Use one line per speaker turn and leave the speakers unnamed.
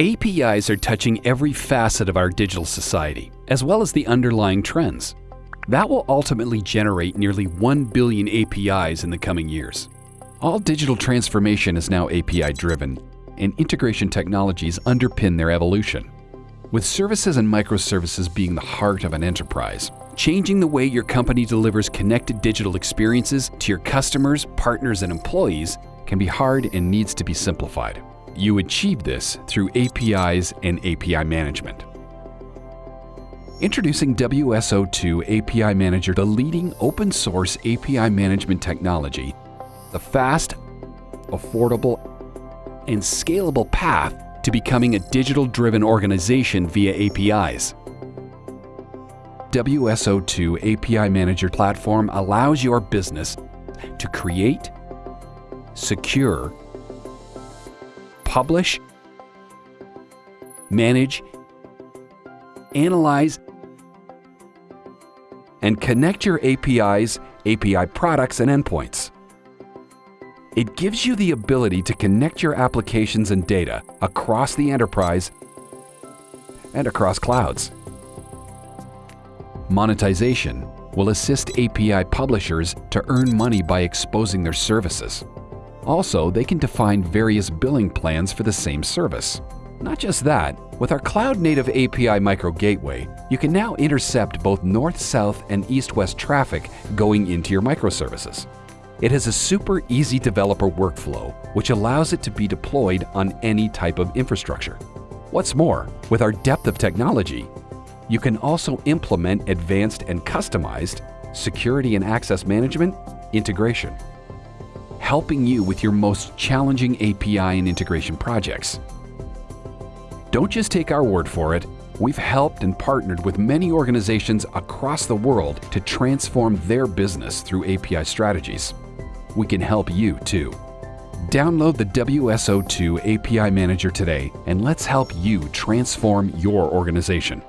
APIs are touching every facet of our digital society, as well as the underlying trends. That will ultimately generate nearly 1 billion APIs in the coming years. All digital transformation is now API driven, and integration technologies underpin their evolution. With services and microservices being the heart of an enterprise, changing the way your company delivers connected digital experiences to your customers, partners, and employees can be hard and needs to be simplified. You achieve this through APIs and API management. Introducing WSO2 API Manager, the leading open source API management technology, the fast, affordable, and scalable path to becoming a digital driven organization via APIs. WSO2 API Manager platform allows your business to create, secure, publish, manage, analyze, and connect your APIs, API products, and endpoints. It gives you the ability to connect your applications and data across the enterprise and across clouds. Monetization will assist API publishers to earn money by exposing their services. Also, they can define various billing plans for the same service. Not just that, with our cloud-native API Micro Gateway, you can now intercept both north-south and east-west traffic going into your microservices. It has a super easy developer workflow, which allows it to be deployed on any type of infrastructure. What's more, with our depth of technology, you can also implement advanced and customized security and access management integration, helping you with your most challenging API and integration projects. Don't just take our word for it. We've helped and partnered with many organizations across the world to transform their business through API strategies. We can help you too. Download the WSO2 API Manager today and let's help you transform your organization.